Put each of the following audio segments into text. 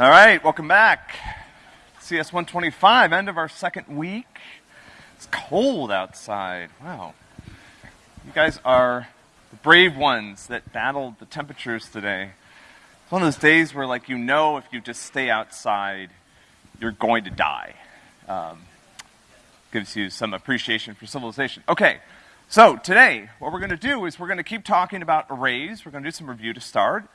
All right, welcome back. CS 125, end of our second week. It's cold outside. Wow. You guys are the brave ones that battled the temperatures today. It's one of those days where, like, you know, if you just stay outside, you're going to die. Um, gives you some appreciation for civilization. Okay, so today, what we're going to do is we're going to keep talking about arrays. We're going to do some review to start.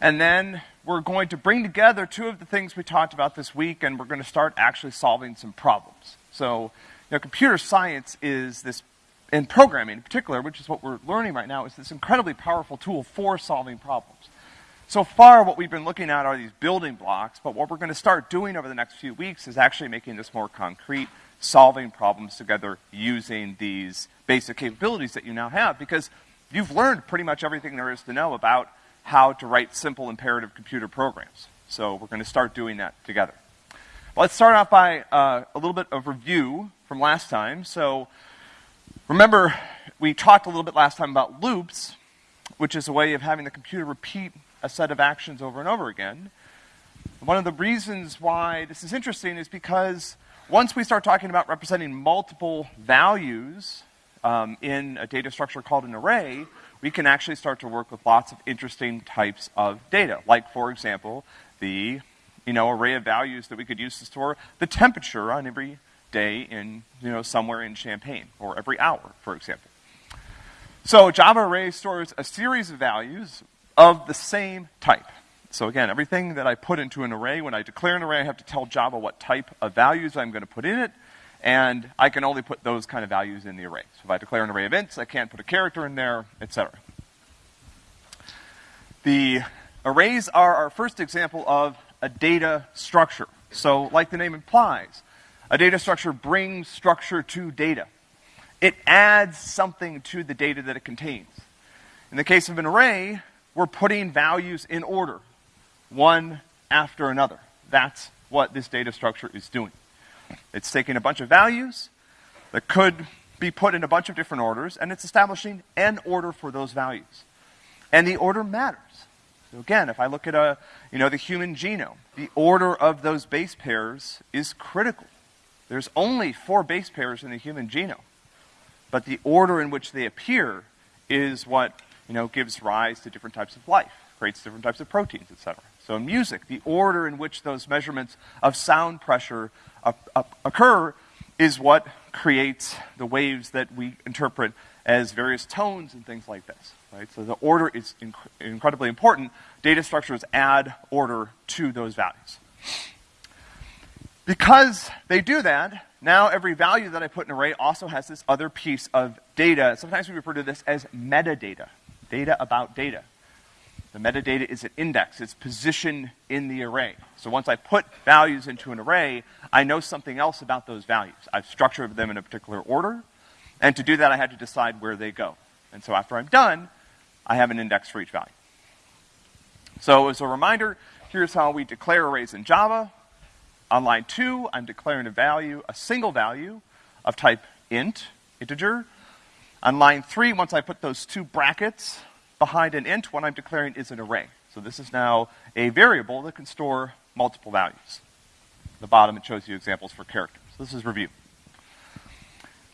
And then we're going to bring together two of the things we talked about this week, and we're going to start actually solving some problems. So, you know, computer science is this, in programming in particular, which is what we're learning right now, is this incredibly powerful tool for solving problems. So far, what we've been looking at are these building blocks, but what we're going to start doing over the next few weeks is actually making this more concrete, solving problems together using these basic capabilities that you now have, because you've learned pretty much everything there is to know about how to write simple imperative computer programs. So we're going to start doing that together. Let's start off by uh, a little bit of review from last time. So remember, we talked a little bit last time about loops, which is a way of having the computer repeat a set of actions over and over again. One of the reasons why this is interesting is because once we start talking about representing multiple values um, in a data structure called an array, we can actually start to work with lots of interesting types of data. Like, for example, the you know, array of values that we could use to store the temperature on every day in, you know, somewhere in Champaign, or every hour, for example. So Java array stores a series of values of the same type. So again, everything that I put into an array, when I declare an array, I have to tell Java what type of values I'm going to put in it, and I can only put those kind of values in the array. So if I declare an array of ints, I can't put a character in there, etc. The arrays are our first example of a data structure. So like the name implies, a data structure brings structure to data. It adds something to the data that it contains. In the case of an array, we're putting values in order, one after another. That's what this data structure is doing. It's taking a bunch of values that could be put in a bunch of different orders, and it's establishing an order for those values. And the order matters. So again, if I look at a, you know, the human genome, the order of those base pairs is critical. There's only four base pairs in the human genome. But the order in which they appear is what, you know, gives rise to different types of life, creates different types of proteins, etc. So in music, the order in which those measurements of sound pressure occur is what creates the waves that we interpret as various tones and things like this. Right? So the order is inc incredibly important. Data structures add order to those values. Because they do that, now every value that I put in an array also has this other piece of data. Sometimes we refer to this as metadata, data about data. The metadata is an index, it's position in the array. So once I put values into an array, I know something else about those values. I've structured them in a particular order, and to do that I had to decide where they go. And so after I'm done, I have an index for each value. So as a reminder, here's how we declare arrays in Java. On line two, I'm declaring a value, a single value of type int, integer. On line three, once I put those two brackets, behind an int, what I'm declaring is an array. So this is now a variable that can store multiple values. At the bottom, it shows you examples for characters. This is review.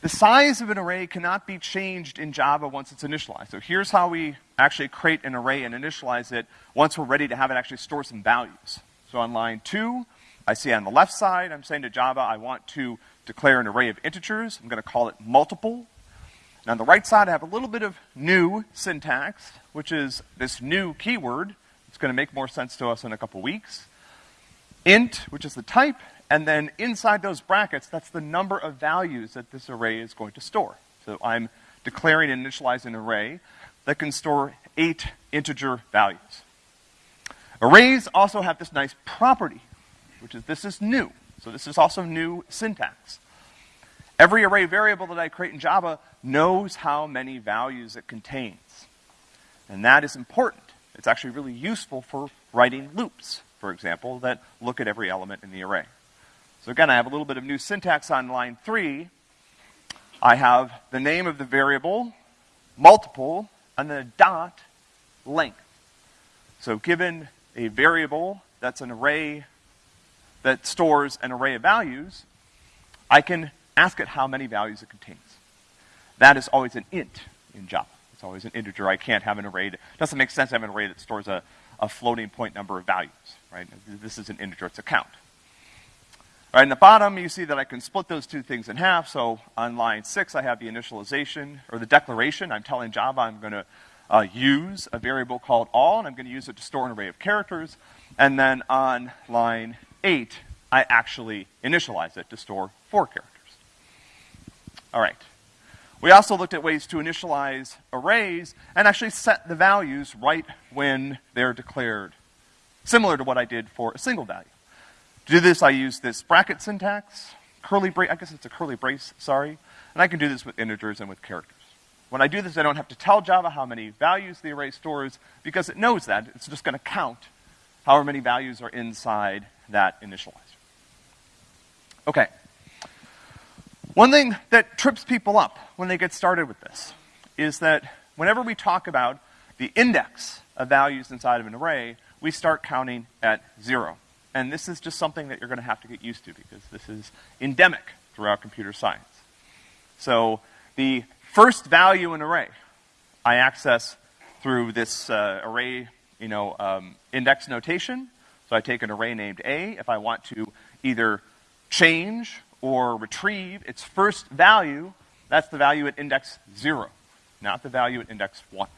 The size of an array cannot be changed in Java once it's initialized. So here's how we actually create an array and initialize it once we're ready to have it actually store some values. So on line two, I see on the left side, I'm saying to Java, I want to declare an array of integers. I'm going to call it multiple. Now on the right side, I have a little bit of new syntax, which is this new keyword. It's going to make more sense to us in a couple weeks. Int, which is the type, and then inside those brackets, that's the number of values that this array is going to store. So I'm declaring and initializing an array that can store eight integer values. Arrays also have this nice property, which is this is new. So this is also new syntax. Every array variable that I create in Java knows how many values it contains. And that is important. It's actually really useful for writing loops, for example, that look at every element in the array. So again, I have a little bit of new syntax on line three. I have the name of the variable, multiple, and then a dot, length. So given a variable that's an array that stores an array of values, I can ask it how many values it contains. That is always an int in Java. It's always an integer. I can't have an array that, doesn't make sense to have an array that stores a, a floating point number of values, right? This is an integer, it's a count. All right, in the bottom, you see that I can split those two things in half. So on line six, I have the initialization, or the declaration. I'm telling Java I'm gonna uh, use a variable called all, and I'm gonna use it to store an array of characters. And then on line eight, I actually initialize it to store four characters. All right. We also looked at ways to initialize arrays and actually set the values right when they're declared, similar to what I did for a single value. To do this, I use this bracket syntax, curly brace, I guess it's a curly brace, sorry, and I can do this with integers and with characters. When I do this, I don't have to tell Java how many values the array stores because it knows that. It's just gonna count however many values are inside that initializer. Okay. One thing that trips people up when they get started with this is that whenever we talk about the index of values inside of an array, we start counting at zero. And this is just something that you're gonna have to get used to because this is endemic throughout computer science. So the first value in an array I access through this uh, array, you know, um, index notation. So I take an array named A. If I want to either change or retrieve its first value, that's the value at index zero, not the value at index one.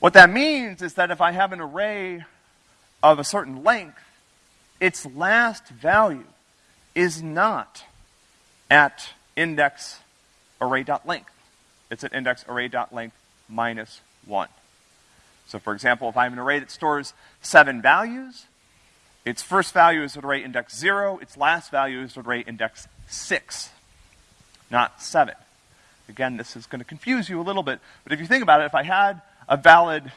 What that means is that if I have an array of a certain length, its last value is not at index array.length. It's at index array.length minus one. So for example, if I have an array that stores seven values, its first value is at array index zero, its last value is at array index six, not seven. Again, this is gonna confuse you a little bit, but if you think about it, if I had a valid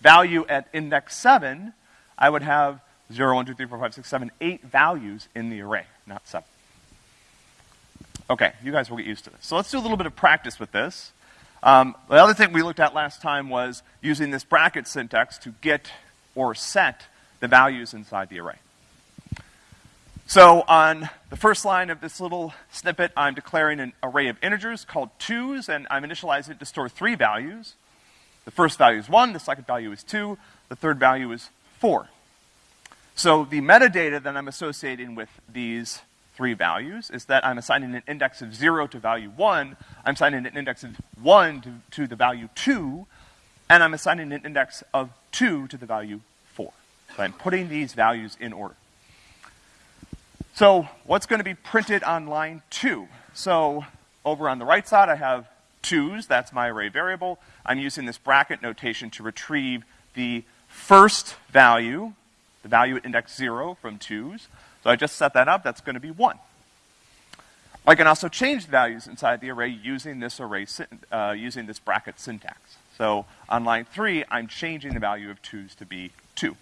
value at index seven, I would have 0, 1, 2, 3, 4, 5, 6, 7, 8 values in the array, not 7. Okay, you guys will get used to this. So let's do a little bit of practice with this. Um, the other thing we looked at last time was using this bracket syntax to get or set the values inside the array. So on the first line of this little snippet, I'm declaring an array of integers called twos, and I'm initializing it to store three values. The first value is one, the second value is two, the third value is four. So the metadata that I'm associating with these three values is that I'm assigning an index of zero to value one, I'm assigning an index of one to, to the value two, and I'm assigning an index of two to the value. So I'm putting these values in order. So what's gonna be printed on line two? So over on the right side, I have twos, that's my array variable. I'm using this bracket notation to retrieve the first value the value at index zero from twos. So I just set that up, that's gonna be one. I can also change the values inside the array using this array, uh, using this bracket syntax. So on line three, I'm changing the value of twos to be two.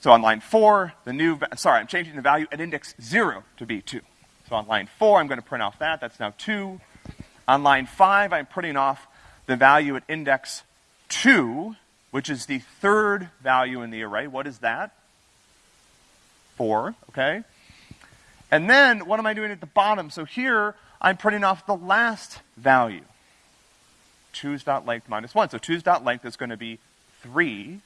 So on line four, the new, sorry, I'm changing the value at index zero to be two. So on line four, I'm gonna print off that, that's now two. On line five, I'm printing off the value at index two, which is the third value in the array. What is that? Four, okay? And then, what am I doing at the bottom? So here, I'm printing off the last value. Twos dot length minus one. So twos dot length is going to be three.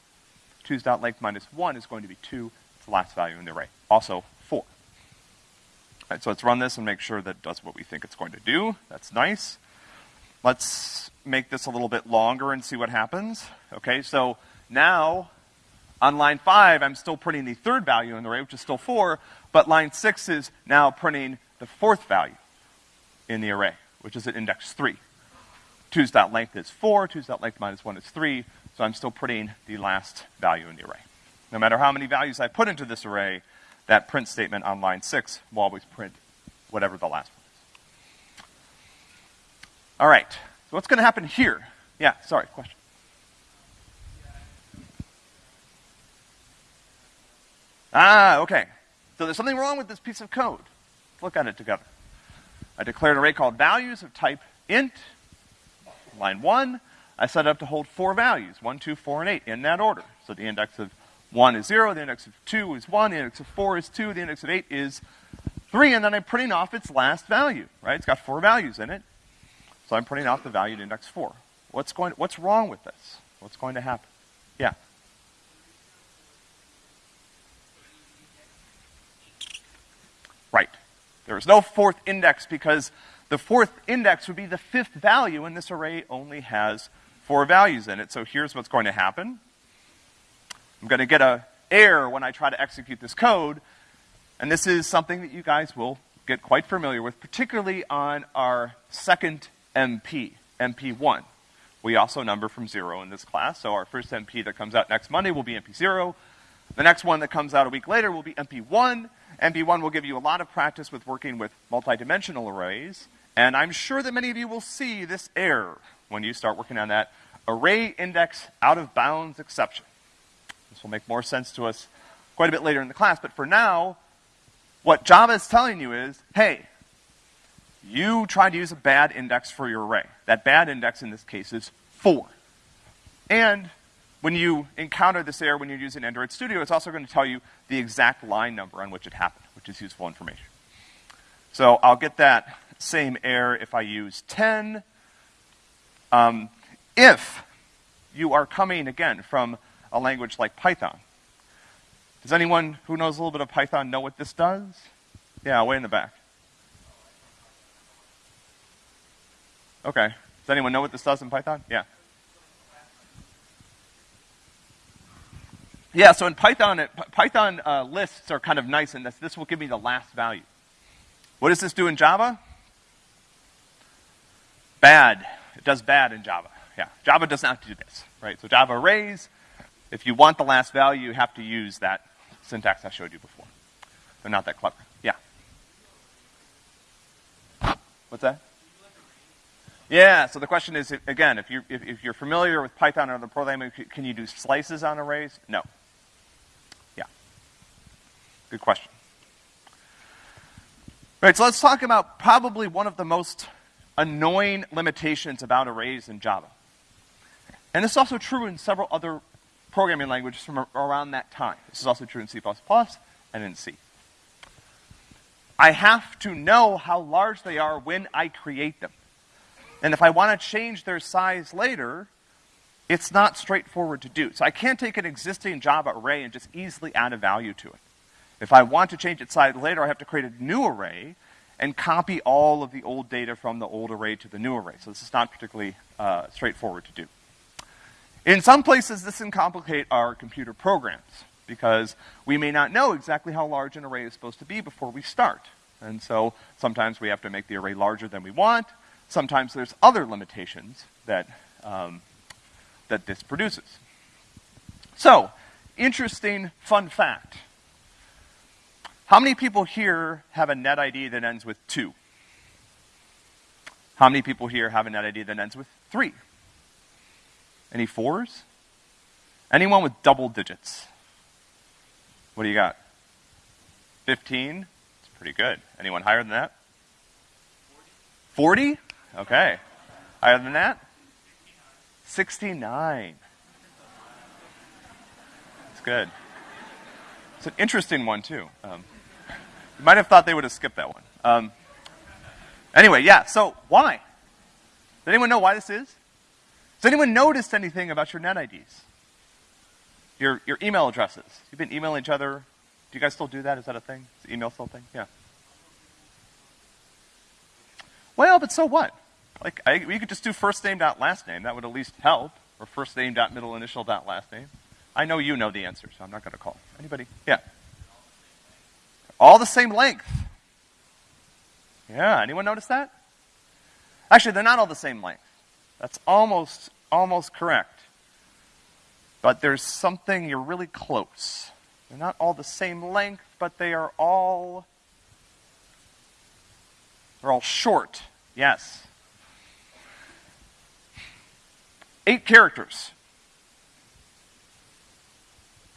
Twos dot length minus one is going to be two. It's the last value in the array. Also, four. All right, so let's run this and make sure that it does what we think it's going to do. That's nice. Let's make this a little bit longer and see what happens. Okay, so now on line five, I'm still printing the third value in the array, which is still four, but line six is now printing the fourth value in the array, which is at index three. Two's dot length is four, two's dot length minus one is three, so I'm still putting the last value in the array. No matter how many values I put into this array, that print statement on line six will always print whatever the last one is. All right, so what's gonna happen here? Yeah, sorry, question. Ah, okay. So there's something wrong with this piece of code. Let's look at it together. I declared an array called values of type int. Line one, I set it up to hold four values, one, two, four, and eight, in that order. So the index of 1 is 0, the index of 2 is 1, the index of 4 is 2, the index of 8 is 3, and then I'm printing off its last value, right? It's got four values in it. So I'm printing off the value at index 4. What's going, what's wrong with this? What's going to happen? Yeah. Right. There is no fourth index because the fourth index would be the fifth value, and this array only has four values in it. So here's what's going to happen. I'm going to get a error when I try to execute this code, and this is something that you guys will get quite familiar with, particularly on our second MP, MP1. We also number from zero in this class, so our first MP that comes out next Monday will be MP0. The next one that comes out a week later will be MP1. MP1 will give you a lot of practice with working with multidimensional arrays, and I'm sure that many of you will see this error when you start working on that array index out of bounds exception. This will make more sense to us quite a bit later in the class, but for now, what Java is telling you is, hey, you tried to use a bad index for your array. That bad index in this case is 4. And when you encounter this error when you're using Android Studio, it's also going to tell you the exact line number on which it happened, which is useful information. So I'll get that same error if I use 10. Um, if you are coming, again, from a language like Python, does anyone who knows a little bit of Python know what this does? Yeah, way in the back. Okay. Does anyone know what this does in Python? Yeah. Yeah, so in Python, it, Python uh, lists are kind of nice in this. This will give me the last value. What does this do in Java? Bad. Does bad in Java. Yeah, Java does not do this, right? So Java arrays, if you want the last value, you have to use that syntax I showed you before. They're not that clever. Yeah. What's that? Yeah, so the question is, again, if you're, if, if you're familiar with Python or the programming, can you do slices on arrays? No. Yeah. Good question. All right, so let's talk about probably one of the most annoying limitations about arrays in Java. And this is also true in several other programming languages from around that time. This is also true in C++ and in C. I have to know how large they are when I create them. And if I want to change their size later, it's not straightforward to do. So I can't take an existing Java array and just easily add a value to it. If I want to change its size later, I have to create a new array and copy all of the old data from the old array to the new array. So this is not particularly uh, straightforward to do. In some places, this can complicate our computer programs because we may not know exactly how large an array is supposed to be before we start. And so sometimes we have to make the array larger than we want. Sometimes there's other limitations that, um, that this produces. So, interesting fun fact. How many people here have a net ID that ends with 2? How many people here have a net ID that ends with 3? Any fours? Anyone with double digits? What do you got? 15? It's pretty good. Anyone higher than that? 40? Okay. Higher than that? 69. That's good. It's an interesting one, too. Um, might have thought they would have skipped that one. Um, anyway, yeah, so why? Does anyone know why this is? Has anyone noticed anything about your net IDs? Your, your email addresses. You've been emailing each other. Do you guys still do that? Is that a thing? Is email still a thing? Yeah. Well, but so what? Like, I, we could just do first name dot last name. That would at least help. Or first name dot middle initial dot last name. I know you know the answer, so I'm not going to call. Anybody? Yeah. All the same length. Yeah, anyone notice that? Actually, they're not all the same length. That's almost, almost correct. But there's something, you're really close. They're not all the same length, but they are all, they're all short. Yes. Eight characters.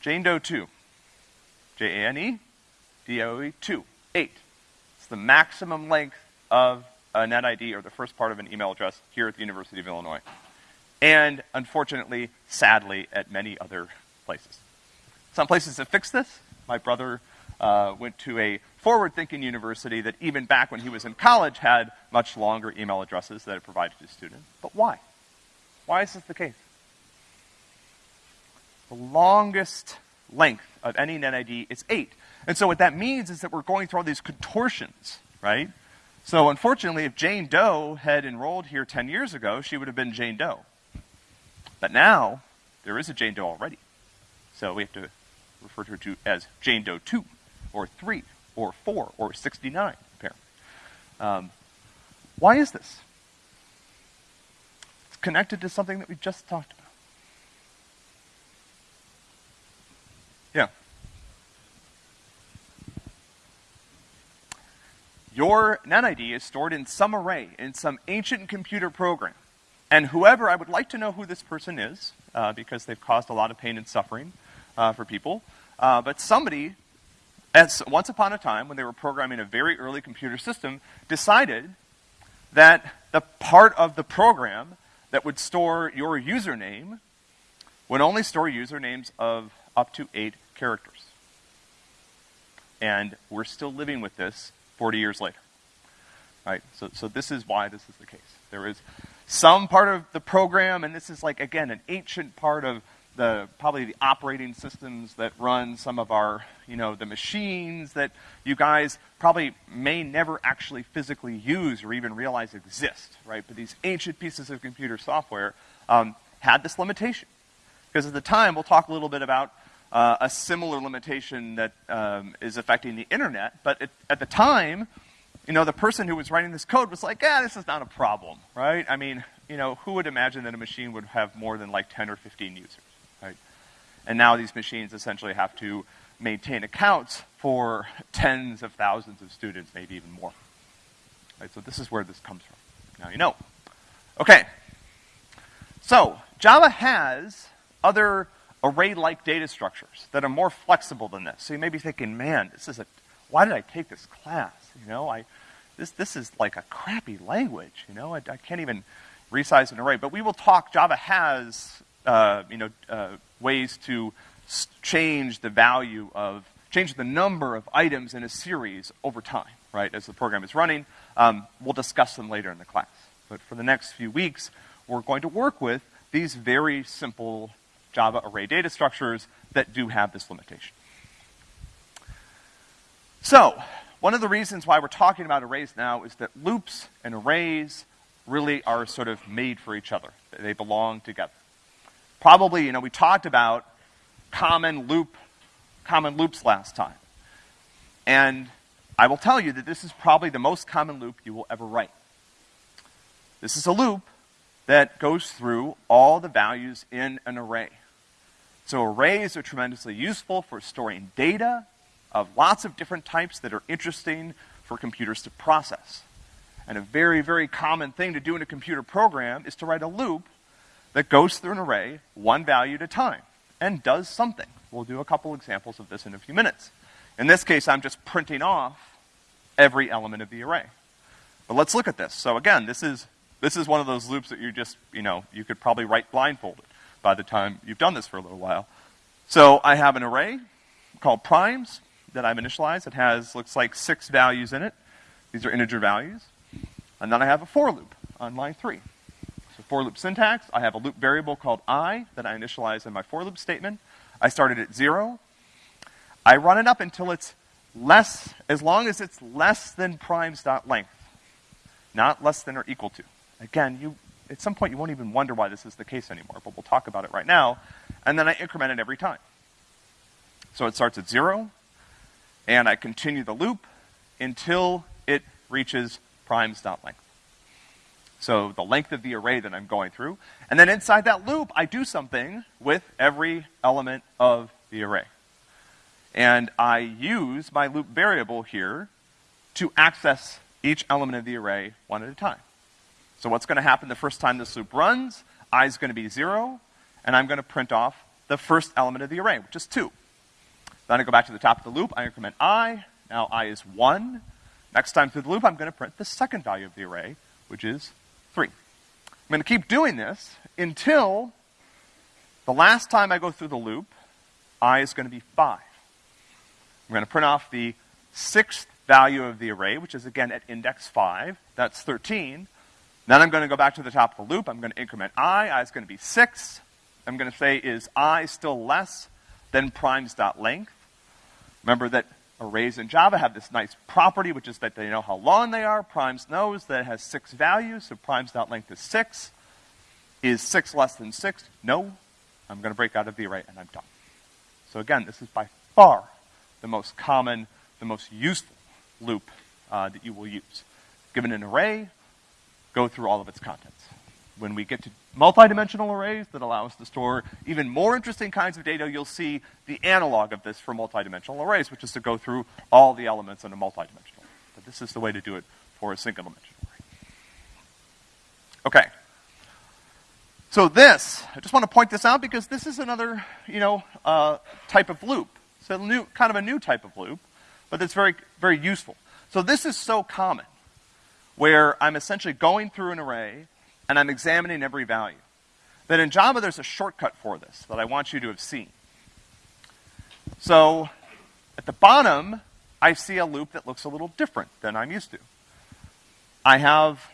Jane Doe 2. J-A-N-E DOE 2, 8. It's the maximum length of a net ID or the first part of an email address here at the University of Illinois. And unfortunately, sadly, at many other places. Some places have fixed this. My brother uh, went to a forward-thinking university that even back when he was in college had much longer email addresses that it provided to students. But why? Why is this the case? The longest length of any NetID is eight. And so what that means is that we're going through all these contortions, right? So unfortunately, if Jane Doe had enrolled here 10 years ago, she would have been Jane Doe. But now, there is a Jane Doe already. So we have to refer to her to as Jane Doe 2, or 3, or 4, or 69, apparently. Um, why is this? It's connected to something that we just talked about. Yeah. Your NetID is stored in some array, in some ancient computer program. And whoever, I would like to know who this person is, uh, because they've caused a lot of pain and suffering uh, for people. Uh, but somebody, as once upon a time, when they were programming a very early computer system, decided that the part of the program that would store your username would only store usernames of up to eight characters. And we're still living with this 40 years later. Right? So, so this is why this is the case. There is some part of the program, and this is like, again, an ancient part of the, probably the operating systems that run some of our, you know, the machines that you guys probably may never actually physically use or even realize exist, right? But these ancient pieces of computer software um, had this limitation. Because at the time, we'll talk a little bit about uh, a similar limitation that um, is affecting the internet. But it, at the time, you know, the person who was writing this code was like, yeah, this is not a problem, right? I mean, you know, who would imagine that a machine would have more than like 10 or 15 users, right? And now these machines essentially have to maintain accounts for tens of thousands of students, maybe even more. Right, so this is where this comes from. Now you know. Okay. So, Java has other array-like data structures that are more flexible than this. So you may be thinking, man, this is a, why did I take this class? You know, I, this, this is like a crappy language, you know, I, I can't even resize an array. But we will talk, Java has, uh, you know, uh, ways to change the value of, change the number of items in a series over time, right, as the program is running. Um, we'll discuss them later in the class. But for the next few weeks, we're going to work with these very simple Java array data structures that do have this limitation. So, one of the reasons why we're talking about arrays now is that loops and arrays really are sort of made for each other. They belong together. Probably, you know, we talked about common loop, common loops last time. And I will tell you that this is probably the most common loop you will ever write. This is a loop that goes through all the values in an array. So arrays are tremendously useful for storing data of lots of different types that are interesting for computers to process. And a very, very common thing to do in a computer program is to write a loop that goes through an array one value at a time and does something. We'll do a couple examples of this in a few minutes. In this case, I'm just printing off every element of the array. But let's look at this. So again, this is, this is one of those loops that you just, you know, you could probably write blindfolded by the time you've done this for a little while. So I have an array called primes that I've initialized. It has, looks like six values in it. These are integer values. And then I have a for loop on line three. So for loop syntax, I have a loop variable called i that I initialize in my for loop statement. I started at zero. I run it up until it's less, as long as it's less than primes.length, not less than or equal to. Again, you at some point you won't even wonder why this is the case anymore, but we'll talk about it right now. And then I increment it every time. So it starts at zero, and I continue the loop until it reaches primes.length. So the length of the array that I'm going through. And then inside that loop, I do something with every element of the array. And I use my loop variable here to access each element of the array one at a time. So what's going to happen the first time this loop runs? i is going to be 0, and I'm going to print off the first element of the array, which is 2. Then I go back to the top of the loop, I increment i, now i is 1. Next time through the loop, I'm going to print the second value of the array, which is 3. I'm going to keep doing this until the last time I go through the loop, i is gonna be five. I'm gonna print off the sixth value of the array, which is again at index five, that's 13. Then I'm gonna go back to the top of the loop, I'm gonna increment i, i is gonna be six. I'm gonna say, is i still less than primes.length? Remember that arrays in Java have this nice property, which is that they know how long they are. Primes knows that it has six values, so primes.length is six. Is six less than six? No. I'm gonna break out of the array and I'm done. So again, this is by far the most common, the most useful loop uh, that you will use. Given an array, go through all of its contents. When we get to multidimensional arrays that allow us to store even more interesting kinds of data, you'll see the analog of this for multidimensional arrays, which is to go through all the elements in a multidimensional. But this is the way to do it for a single dimensional array. Okay. So this, I just want to point this out because this is another, you know, uh, type of loop. A new, kind of a new type of loop, but it's very, very useful. So this is so common, where I'm essentially going through an array and I'm examining every value. That in Java there's a shortcut for this that I want you to have seen. So at the bottom, I see a loop that looks a little different than I'm used to. I have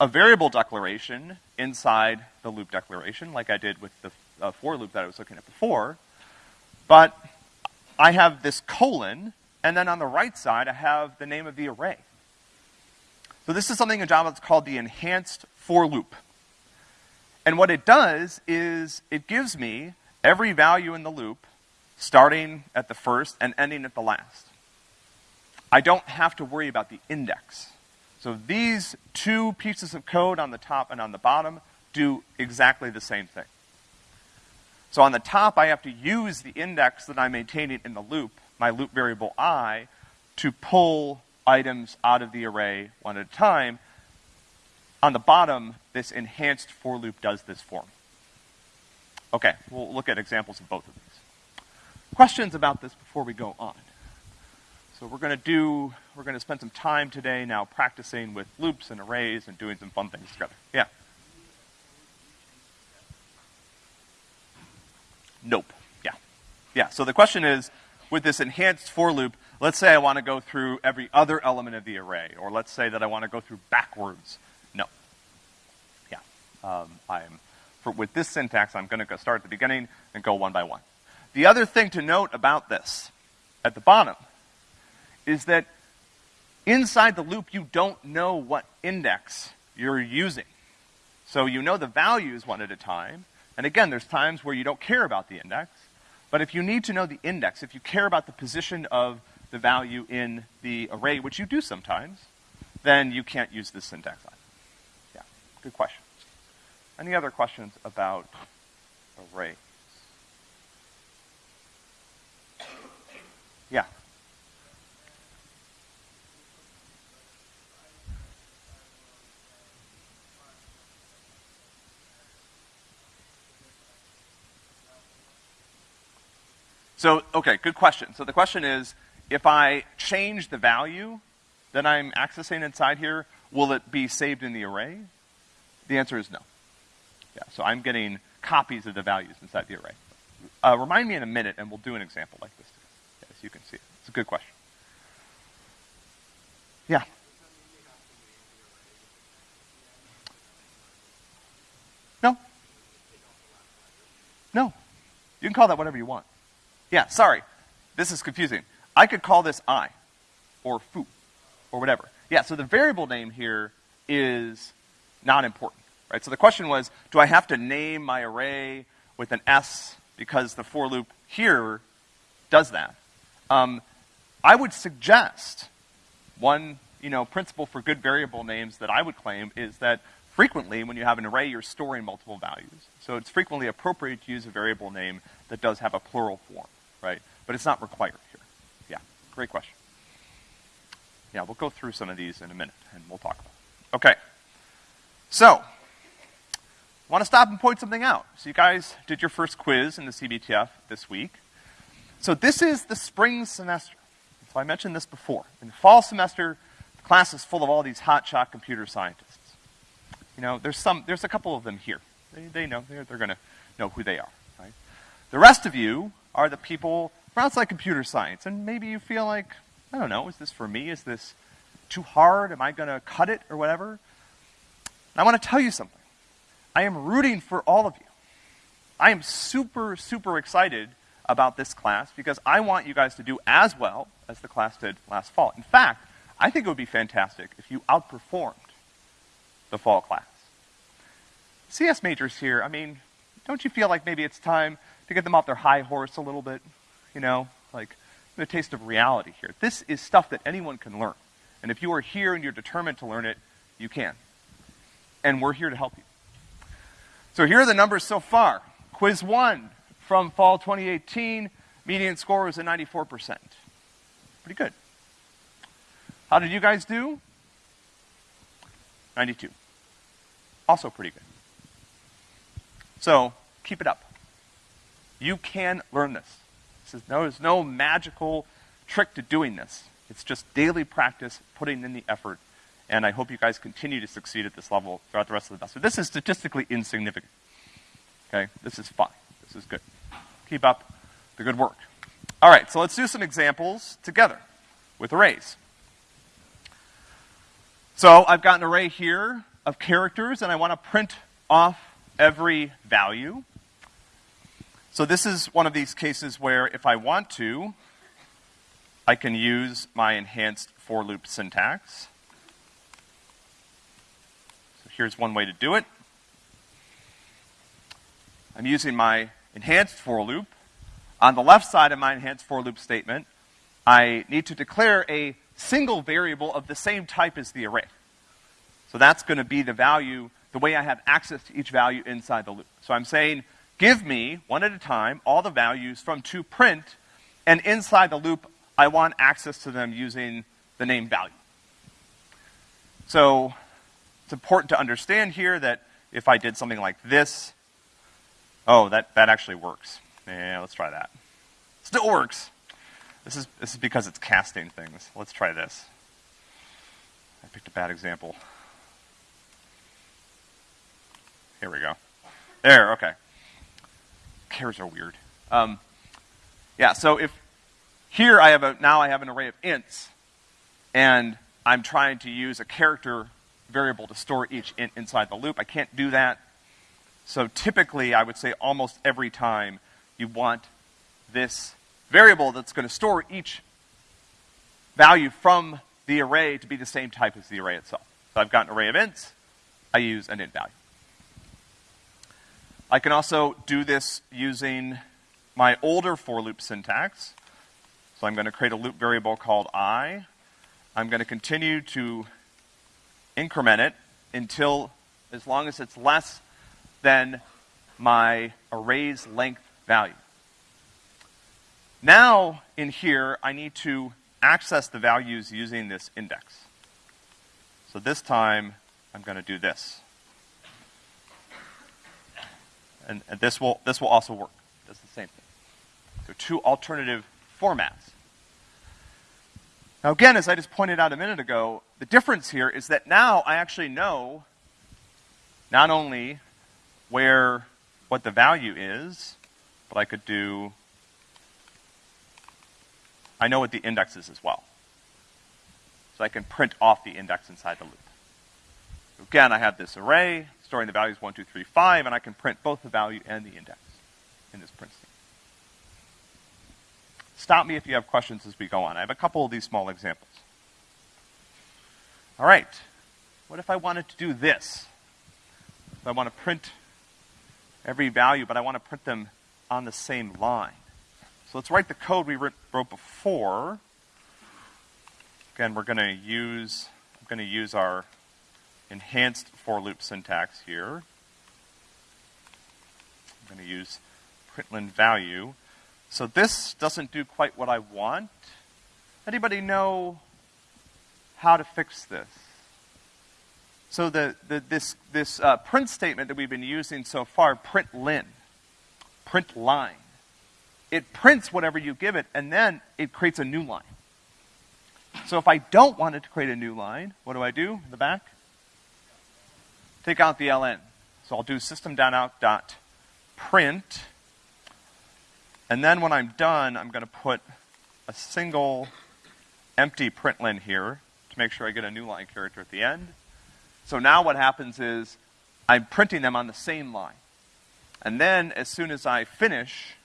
a variable declaration inside the loop declaration, like I did with the uh, for loop that I was looking at before, but I have this colon, and then on the right side I have the name of the array. So this is something in Java that's called the enhanced for loop. And what it does is it gives me every value in the loop starting at the first and ending at the last. I don't have to worry about the index. So these two pieces of code on the top and on the bottom do exactly the same thing. So on the top, I have to use the index that I'm maintaining in the loop, my loop variable i, to pull items out of the array one at a time. On the bottom, this enhanced for loop does this for. Okay, we'll look at examples of both of these. Questions about this before we go on? So we're gonna do, we're gonna spend some time today now practicing with loops and arrays and doing some fun things together. Yeah? Nope. Yeah. Yeah, so the question is, with this enhanced for loop, let's say I want to go through every other element of the array, or let's say that I want to go through backwards. No. Yeah. Um, I'm, for, with this syntax, I'm going to start at the beginning and go one by one. The other thing to note about this, at the bottom, is that inside the loop you don't know what index you're using. So you know the values one at a time, and again, there's times where you don't care about the index, but if you need to know the index, if you care about the position of the value in the array, which you do sometimes, then you can't use this syntax line. Yeah, good question. Any other questions about arrays? Yeah. So, okay, good question. So the question is, if I change the value that I'm accessing inside here, will it be saved in the array? The answer is no. Yeah, so I'm getting copies of the values inside the array. Uh, remind me in a minute and we'll do an example like this. Yes, you can see it. It's a good question. Yeah. No. No. You can call that whatever you want. Yeah, sorry. This is confusing. I could call this i, or foo, or whatever. Yeah, so the variable name here is not important, right? So the question was, do I have to name my array with an s because the for loop here does that? Um, I would suggest one, you know, principle for good variable names that I would claim is that frequently when you have an array, you're storing multiple values. So it's frequently appropriate to use a variable name that does have a plural form right? But it's not required great question. Yeah, we'll go through some of these in a minute, and we'll talk about it. Okay. So, I want to stop and point something out. So you guys did your first quiz in the CBTF this week. So this is the spring semester. So I mentioned this before. In the fall semester, the class is full of all these hotshot computer scientists. You know, there's some, there's a couple of them here. They, they know, they're, they're gonna know who they are, right? The rest of you are the people from outside computer science, and maybe you feel like, I don't know, is this for me? Is this too hard? Am I gonna cut it or whatever? And I wanna tell you something. I am rooting for all of you. I am super, super excited about this class because I want you guys to do as well as the class did last fall. In fact, I think it would be fantastic if you outperformed the fall class. CS majors here, I mean, don't you feel like maybe it's time to get them off their high horse a little bit? You know, like a taste of reality here. This is stuff that anyone can learn. And if you are here and you're determined to learn it, you can. And we're here to help you. So here are the numbers so far. Quiz one from fall 2018, median score was at 94%. Pretty good. How did you guys do? 92. Also pretty good. So, keep it up. You can learn this. Is no, there's no magical trick to doing this. It's just daily practice, putting in the effort, and I hope you guys continue to succeed at this level throughout the rest of the semester. This is statistically insignificant. Okay? This is fine. This is good. Keep up the good work. All right, so let's do some examples together with arrays. So I've got an array here of characters, and I want to print off every value. So this is one of these cases where if I want to, I can use my enhanced for loop syntax. So here's one way to do it. I'm using my enhanced for loop. On the left side of my enhanced for loop statement, I need to declare a single variable of the same type as the array. So that's going to be the value, the way I have access to each value inside the loop. So I'm saying, give me, one at a time, all the values from to print, and inside the loop, I want access to them using the name value. So it's important to understand here that if I did something like this, oh, that, that actually works. Yeah, let's try that. Still works. This is, this is because it's casting things. Let's try this. I picked a bad example. Here we go. There, okay. Chars are weird. Um, yeah, so if here I have a, now I have an array of ints, and I'm trying to use a character variable to store each int inside the loop. I can't do that. So typically, I would say almost every time you want this variable that's going to store each value from the array to be the same type as the array itself. So I've got an array of ints. I use an int value. I can also do this using my older for loop syntax. So I'm going to create a loop variable called i. I'm going to continue to increment it until as long as it's less than my array's length value. Now, in here, I need to access the values using this index. So this time, I'm going to do this and, and this will this will also work. It does the same thing. So two alternative formats. Now again, as I just pointed out a minute ago, the difference here is that now I actually know not only where what the value is, but I could do I know what the index is as well. So I can print off the index inside the loop. Again, I have this array, storing the values 1, 2, 3, 5, and I can print both the value and the index in this print statement. Stop me if you have questions as we go on. I have a couple of these small examples. All right. What if I wanted to do this? I want to print every value, but I want to print them on the same line. So let's write the code we wrote before. Again, we're going to use, I'm going to use our enhanced for loop syntax here. I'm going to use println value. So this doesn't do quite what I want. Anybody know how to fix this? So the, the this, this uh, print statement that we've been using so far, println, print line, it prints whatever you give it, and then it creates a new line. So if I don't want it to create a new line, what do I do in the back? Take out the ln. So I'll do system.out.print And then when I'm done, I'm gonna put a single empty println here to make sure I get a new line character at the end. So now what happens is I'm printing them on the same line. And then as soon as I finish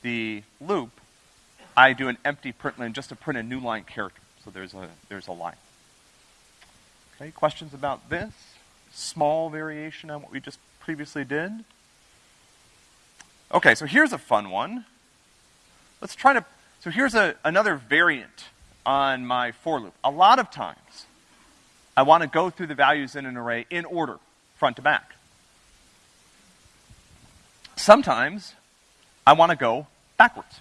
the loop, I do an empty println just to print a new line character. So there's a, there's a line. Okay, questions about this? Small variation on what we just previously did? Okay, so here's a fun one. Let's try to, so here's a, another variant on my for loop. A lot of times, I want to go through the values in an array in order, front to back. Sometimes, I want to go backwards.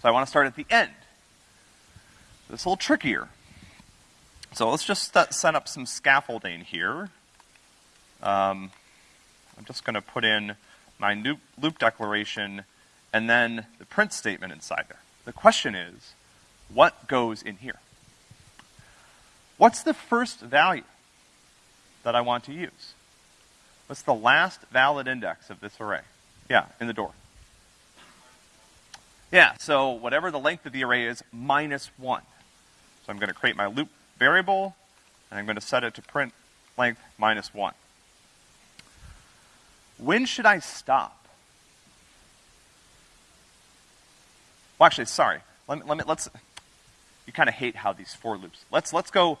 So I want to start at the end. It's a little trickier. So let's just set up some scaffolding here. Um, I'm just going to put in my loop, declaration and then the print statement inside there. The question is, what goes in here? What's the first value that I want to use? What's the last valid index of this array? Yeah, in the door. Yeah, so whatever the length of the array is, minus one. So I'm gonna create my loop variable, and I'm gonna set it to print length minus one. When should I stop? Well, actually, sorry. Let me, let me, let's, you kind of hate how these for loops. Let's, let's go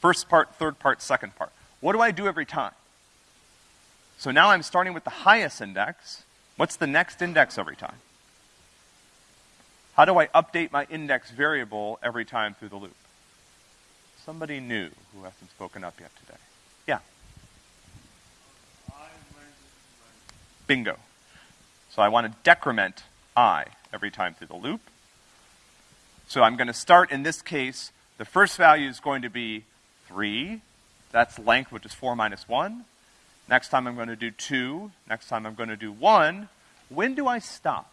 first part, third part, second part. What do I do every time? So now I'm starting with the highest index. What's the next index every time? How do I update my index variable every time through the loop? Somebody new who hasn't spoken up yet today. Yeah. Bingo. So I want to decrement i every time through the loop. So I'm going to start, in this case, the first value is going to be 3. That's length, which is 4 minus 1. Next time I'm going to do 2. Next time I'm going to do 1. When do I stop?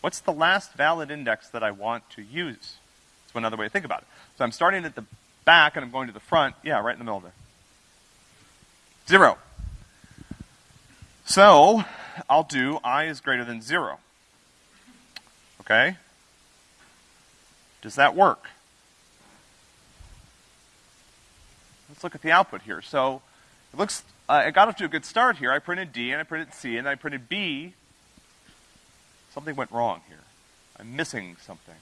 What's the last valid index that I want to use? That's another way to think about it. So I'm starting at the back and I'm going to the front. Yeah, right in the middle there. Zero. So, I'll do i is greater than zero. Okay? Does that work? Let's look at the output here. So it looks, uh, I got off to a good start here. I printed D and I printed C and I printed B. Something went wrong here. I'm missing something.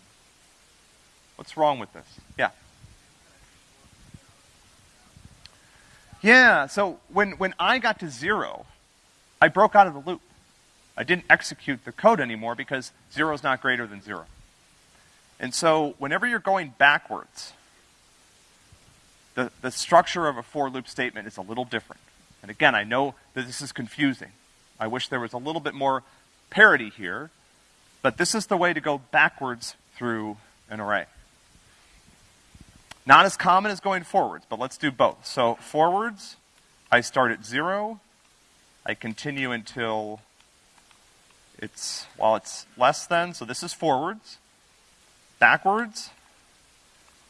What's wrong with this? Yeah. Yeah, so when, when I got to zero, I broke out of the loop. I didn't execute the code anymore because zero is not greater than zero. And so whenever you're going backwards, the, the structure of a for loop statement is a little different. And again, I know that this is confusing. I wish there was a little bit more parity here, but this is the way to go backwards through an array. Not as common as going forwards, but let's do both. So forwards, I start at zero, I continue until it's, while it's less than, so this is forwards. Backwards,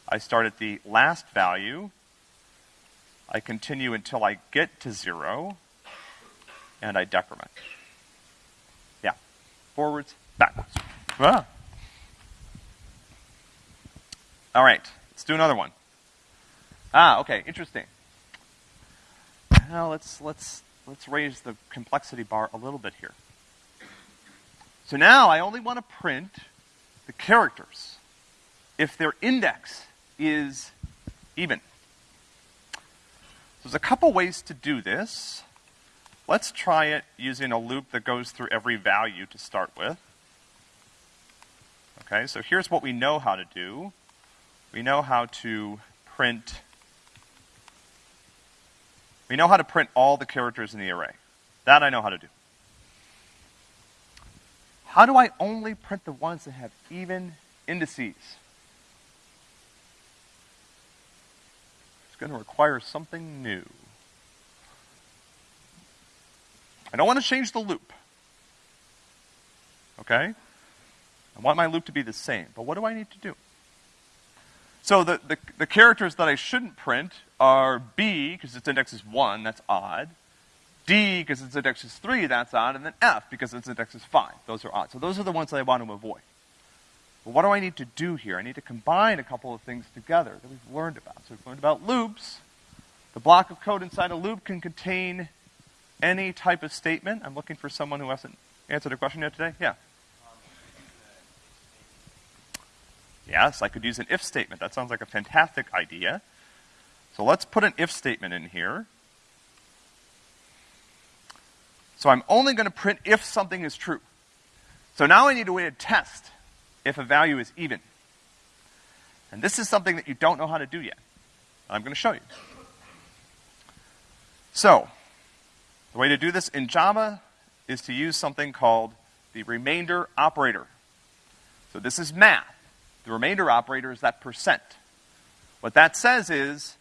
I start at the last value. I continue until I get to zero, and I decrement. Yeah. Forwards, backwards. Ah. All right, let's do another one. Ah, okay, interesting. Now let's let's let's raise the complexity bar a little bit here. So now I only want to print the characters if their index is even. There's a couple ways to do this. Let's try it using a loop that goes through every value to start with. Okay, so here's what we know how to do. We know how to print, we know how to print all the characters in the array. That I know how to do. How do I only print the ones that have even indices? It's going to require something new. I don't want to change the loop. Okay? I want my loop to be the same, but what do I need to do? So the, the, the characters that I shouldn't print are B, because its index is 1, that's odd. D, because its index is three, that's odd, and then F, because its index is five. Those are odd. So those are the ones that I want to avoid. But what do I need to do here? I need to combine a couple of things together that we've learned about. So we've learned about loops. The block of code inside a loop can contain any type of statement. I'm looking for someone who hasn't answered a question yet today. Yeah. Yes, I could use an if statement. That sounds like a fantastic idea. So let's put an if statement in here. So I'm only going to print if something is true. So now I need a way to test if a value is even. And this is something that you don't know how to do yet. I'm going to show you. So, the way to do this in Java is to use something called the remainder operator. So this is math. The remainder operator is that percent. What that says is,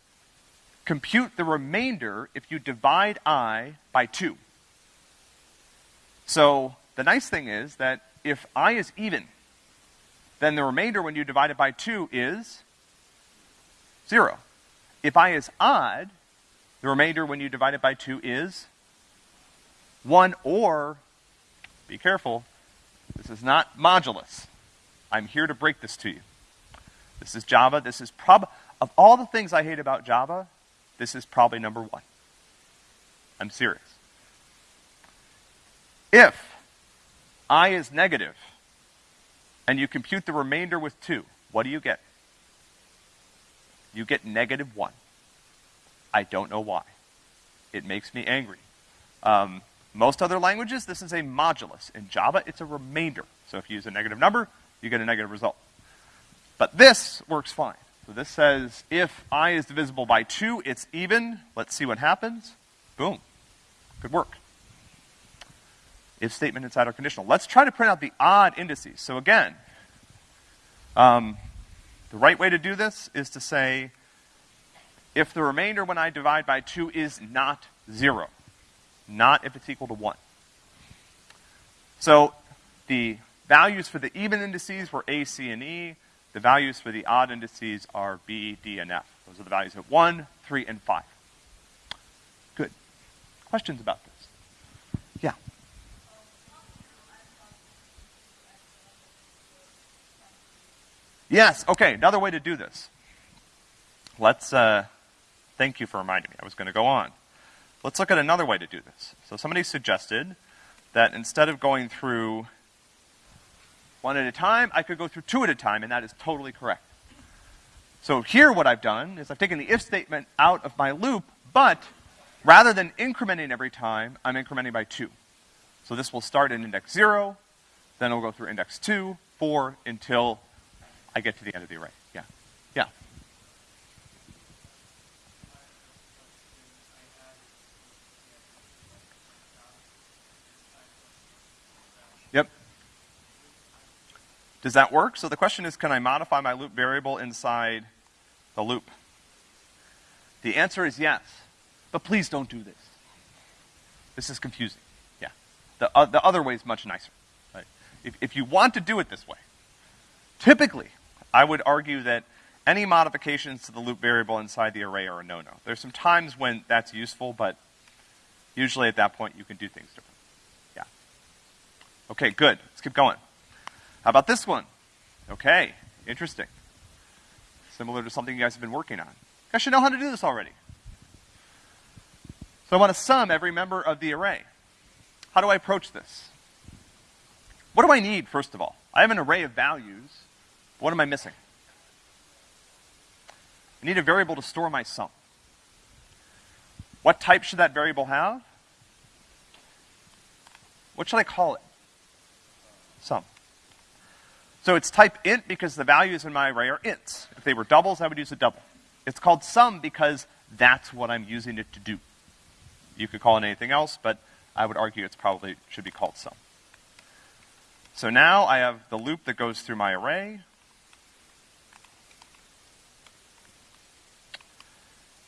compute the remainder if you divide i by 2. So, the nice thing is that if i is even, then the remainder when you divide it by 2 is 0. If i is odd, the remainder when you divide it by 2 is 1 or, be careful, this is not modulus. I'm here to break this to you. This is Java. This is prob, of all the things I hate about Java, this is probably number one. I'm serious. If i is negative, and you compute the remainder with 2, what do you get? You get negative 1. I don't know why. It makes me angry. Um, most other languages, this is a modulus. In Java, it's a remainder. So if you use a negative number, you get a negative result. But this works fine. So this says if i is divisible by 2, it's even. Let's see what happens. Boom. Good work. If statement inside our conditional. Let's try to print out the odd indices. So again, um, the right way to do this is to say if the remainder when I divide by 2 is not 0. Not if it's equal to 1. So the values for the even indices were A, C, and E. The values for the odd indices are B, D, and F. Those are the values of 1, 3, and 5. Good. Questions about this? Yeah. Yes, okay, another way to do this. Let's, uh, Thank you for reminding me. I was going to go on. Let's look at another way to do this. So somebody suggested that instead of going through one at a time, I could go through two at a time, and that is totally correct. So here what I've done is I've taken the if statement out of my loop, but rather than incrementing every time, I'm incrementing by two. So this will start in index zero, then it'll go through index two, four, until I get to the end of the array. Yeah. Yeah. Does that work? So the question is, can I modify my loop variable inside the loop? The answer is yes. But please don't do this. This is confusing. Yeah. The, uh, the other way is much nicer. Right? If, if you want to do it this way, typically, I would argue that any modifications to the loop variable inside the array are a no-no. There's some times when that's useful, but usually at that point you can do things differently. Yeah. Okay, good. Let's keep going. How about this one? Okay, interesting. Similar to something you guys have been working on. You guys should know how to do this already. So I want to sum every member of the array. How do I approach this? What do I need, first of all? I have an array of values. What am I missing? I need a variable to store my sum. What type should that variable have? What should I call it? sum. So it's type int because the values in my array are ints. If they were doubles, I would use a double. It's called sum because that's what I'm using it to do. You could call it anything else, but I would argue it's probably should be called sum. So now I have the loop that goes through my array.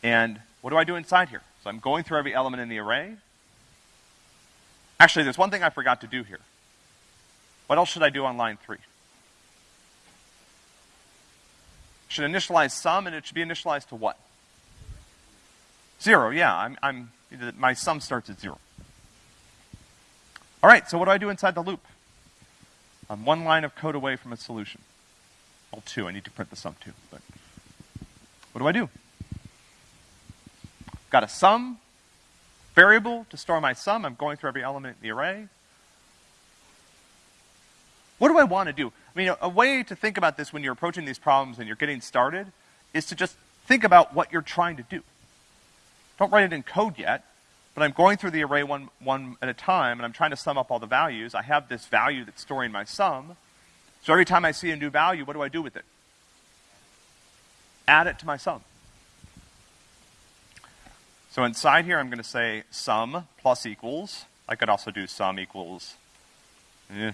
And what do I do inside here? So I'm going through every element in the array. Actually, there's one thing I forgot to do here. What else should I do on line three? Should initialize sum, and it should be initialized to what? Zero, yeah, I'm, I'm, my sum starts at zero. All right, so what do I do inside the loop? I'm one line of code away from a solution. Well, two, I need to print the sum too, but what do I do? Got a sum variable to store my sum. I'm going through every element in the array. What do I want to do? I mean, a, way to think about this when you're approaching these problems and you're getting started is to just think about what you're trying to do. Don't write it in code yet, but I'm going through the array one, one at a time, and I'm trying to sum up all the values. I have this value that's storing my sum. So every time I see a new value, what do I do with it? Add it to my sum. So inside here, I'm going to say sum plus equals. I could also do sum equals eh,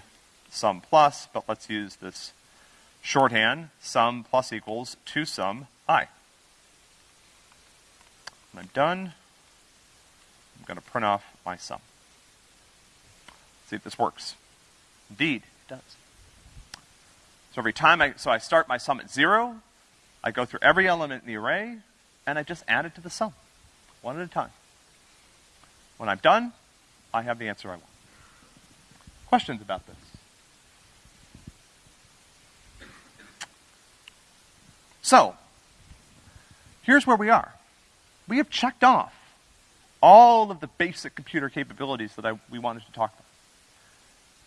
sum plus, but let's use this shorthand, sum plus equals to sum i. When I'm done, I'm going to print off my sum. See if this works. Indeed, it does. So every time I, so I start my sum at zero, I go through every element in the array, and I just add it to the sum one at a time. When I'm done, I have the answer I want. Questions about this? So, here's where we are. We have checked off all of the basic computer capabilities that I, we wanted to talk about.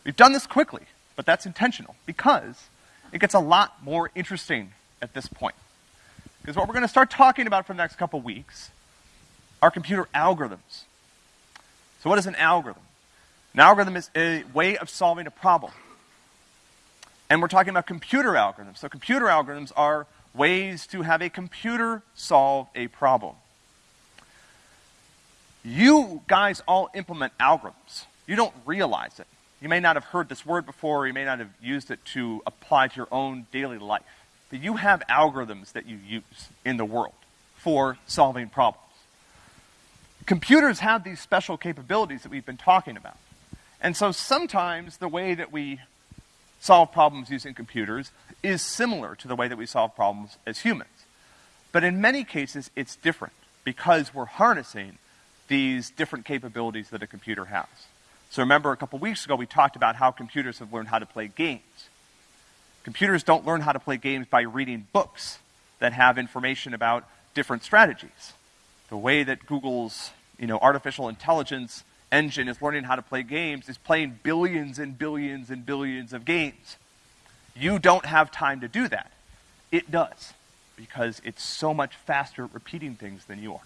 We've done this quickly, but that's intentional because it gets a lot more interesting at this point. Because what we're going to start talking about for the next couple weeks are computer algorithms. So what is an algorithm? An algorithm is a way of solving a problem. And we're talking about computer algorithms. So computer algorithms are ways to have a computer solve a problem. You guys all implement algorithms. You don't realize it. You may not have heard this word before, or you may not have used it to apply to your own daily life. But you have algorithms that you use in the world for solving problems. Computers have these special capabilities that we've been talking about. And so sometimes the way that we solve problems using computers is similar to the way that we solve problems as humans. But in many cases, it's different because we're harnessing these different capabilities that a computer has. So remember a couple weeks ago we talked about how computers have learned how to play games. Computers don't learn how to play games by reading books that have information about different strategies the way that Google's, you know, artificial intelligence engine is learning how to play games is playing billions and billions and billions of games. You don't have time to do that. It does, because it's so much faster at repeating things than you are.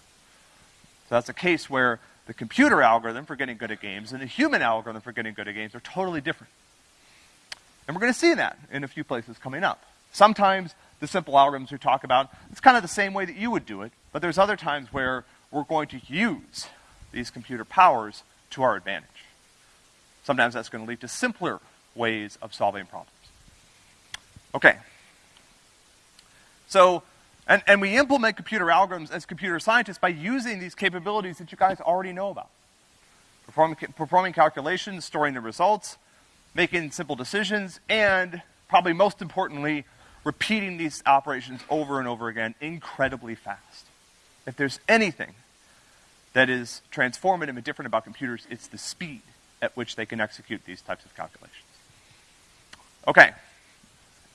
So that's a case where the computer algorithm for getting good at games and the human algorithm for getting good at games are totally different. And we're going to see that in a few places coming up. Sometimes the simple algorithms we talk about, it's kind of the same way that you would do it, but there's other times where we're going to use these computer powers to our advantage. Sometimes that's going to lead to simpler ways of solving problems. Okay. So, and, and we implement computer algorithms as computer scientists by using these capabilities that you guys already know about. Performing, performing calculations, storing the results, making simple decisions, and probably most importantly, repeating these operations over and over again incredibly fast. If there's anything that is transformative and different about computers, it's the speed at which they can execute these types of calculations. Okay.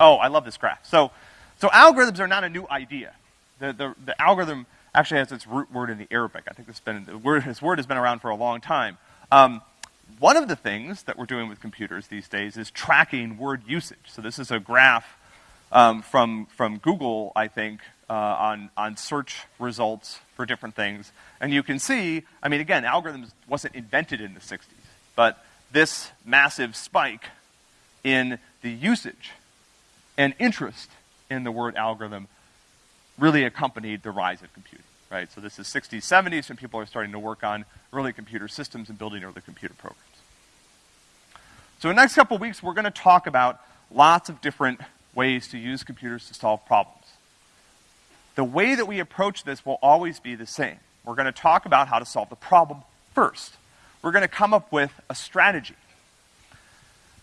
Oh, I love this graph. So, so algorithms are not a new idea. The, the, the algorithm actually has its root word in the Arabic. I think this, been, word, this word has been around for a long time. Um, one of the things that we're doing with computers these days is tracking word usage. So this is a graph um, from, from Google, I think, uh, on, on search results for different things. And you can see, I mean, again, algorithms wasn't invented in the 60s, but this massive spike in the usage and interest in the word algorithm really accompanied the rise of computing, right? So this is 60s, 70s when people are starting to work on early computer systems and building early computer programs. So in the next couple of weeks, we're going to talk about lots of different ways to use computers to solve problems. The way that we approach this will always be the same. We're going to talk about how to solve the problem first. We're going to come up with a strategy.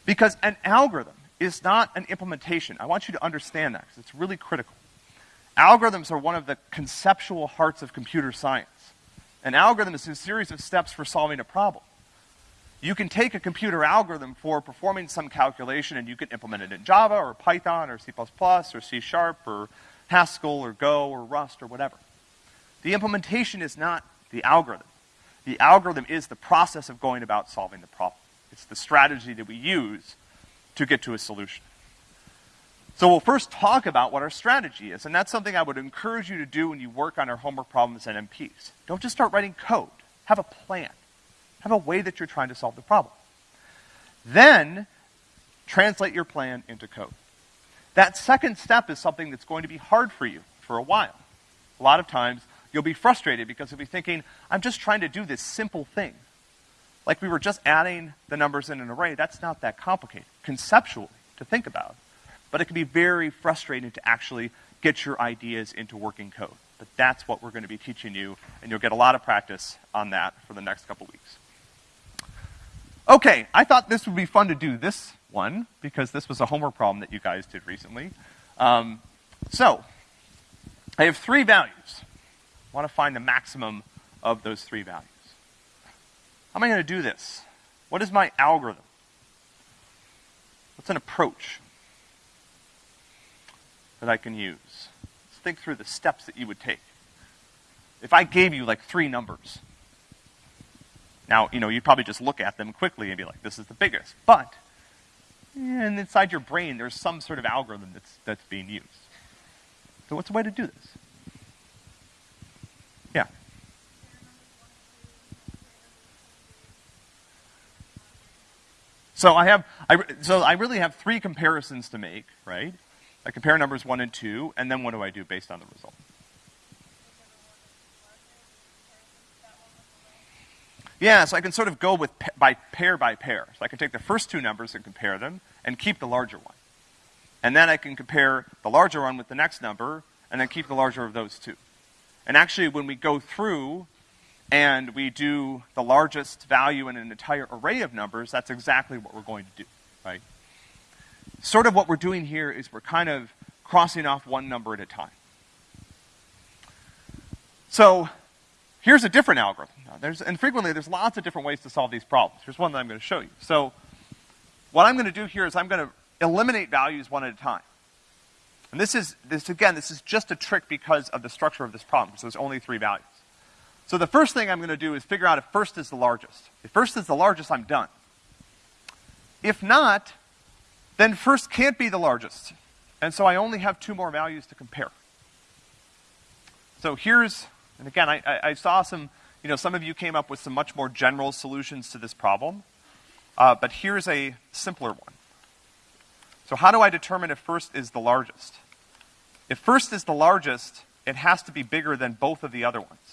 Because an algorithm is not an implementation. I want you to understand that because it's really critical. Algorithms are one of the conceptual hearts of computer science. An algorithm is a series of steps for solving a problem. You can take a computer algorithm for performing some calculation and you can implement it in Java or Python or C++ or C Sharp or Haskell or Go or Rust or whatever. The implementation is not the algorithm. The algorithm is the process of going about solving the problem. It's the strategy that we use to get to a solution. So we'll first talk about what our strategy is, and that's something I would encourage you to do when you work on our homework problems and MPs. Don't just start writing code. Have a plan. Have a way that you're trying to solve the problem. Then, translate your plan into code. That second step is something that's going to be hard for you for a while. A lot of times, you'll be frustrated because you'll be thinking, I'm just trying to do this simple thing. Like we were just adding the numbers in an array, that's not that complicated, conceptually, to think about. But it can be very frustrating to actually get your ideas into working code. But that's what we're going to be teaching you, and you'll get a lot of practice on that for the next couple weeks. Okay, I thought this would be fun to do this one, because this was a homework problem that you guys did recently. Um, so, I have three values. I want to find the maximum of those three values. How am I going to do this? What is my algorithm? What's an approach that I can use? Let's think through the steps that you would take. If I gave you like three numbers, now, you know, you'd probably just look at them quickly and be like, this is the biggest. But, and inside your brain, there's some sort of algorithm that's, that's being used. So what's the way to do this? Yeah. So I have, I, so I really have three comparisons to make, right? I compare numbers one and two, and then what do I do based on the result? Yeah, so I can sort of go with by pair by pair. So I can take the first two numbers and compare them and keep the larger one. And then I can compare the larger one with the next number and then keep the larger of those two. And actually, when we go through and we do the largest value in an entire array of numbers, that's exactly what we're going to do, right? Sort of what we're doing here is we're kind of crossing off one number at a time. So Here's a different algorithm. There's, and frequently, there's lots of different ways to solve these problems. Here's one that I'm going to show you. So what I'm going to do here is I'm going to eliminate values one at a time. And this is, this again, this is just a trick because of the structure of this problem. So there's only three values. So the first thing I'm going to do is figure out if first is the largest. If first is the largest, I'm done. If not, then first can't be the largest. And so I only have two more values to compare. So here's and again, I, I, I, saw some, you know, some of you came up with some much more general solutions to this problem. Uh, but here's a simpler one. So how do I determine if first is the largest? If first is the largest, it has to be bigger than both of the other ones.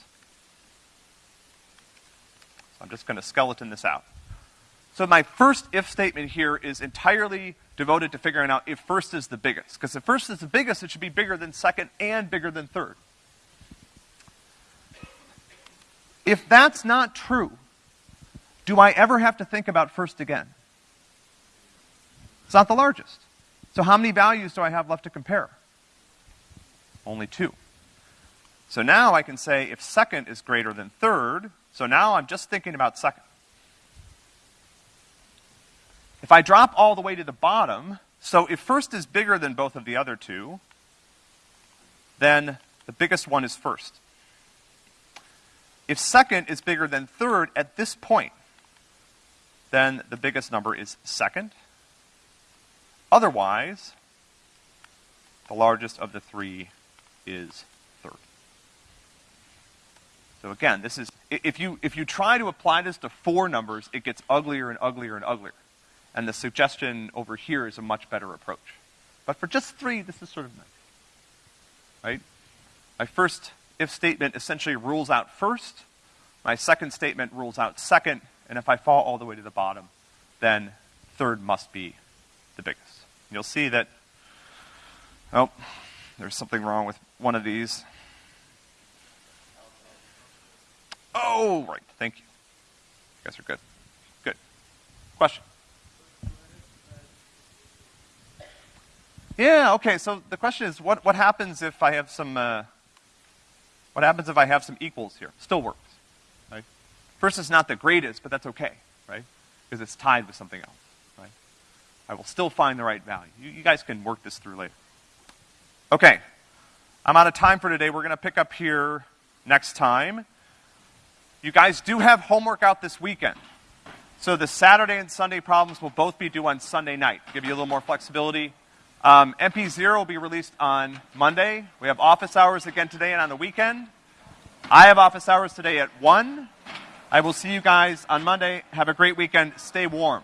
I'm just going to skeleton this out. So my first if statement here is entirely devoted to figuring out if first is the biggest. Because if first is the biggest, it should be bigger than second and bigger than third. If that's not true, do I ever have to think about first again? It's not the largest. So how many values do I have left to compare? Only two. So now I can say if second is greater than third, so now I'm just thinking about second. If I drop all the way to the bottom, so if first is bigger than both of the other two, then the biggest one is first. If second is bigger than third at this point, then the biggest number is second. Otherwise, the largest of the three is third. So again, this is, if you, if you try to apply this to four numbers, it gets uglier and uglier and uglier. And the suggestion over here is a much better approach. But for just three, this is sort of nice. Right? My first if statement essentially rules out first, my second statement rules out second, and if I fall all the way to the bottom, then third must be the biggest. You'll see that, oh, there's something wrong with one of these. Oh, right, thank you. You guys are good. Good. Question? Yeah, okay, so the question is, what, what happens if I have some, uh, what happens if I have some equals here? Still works. right? First is not the greatest, but that's okay, right? Because it's tied with something else, right? I will still find the right value. You, you guys can work this through later. Okay. I'm out of time for today. We're going to pick up here next time. You guys do have homework out this weekend. So the Saturday and Sunday problems will both be due on Sunday night. Give you a little more flexibility. Um, MP0 will be released on Monday. We have office hours again today and on the weekend. I have office hours today at 1. I will see you guys on Monday. Have a great weekend. Stay warm.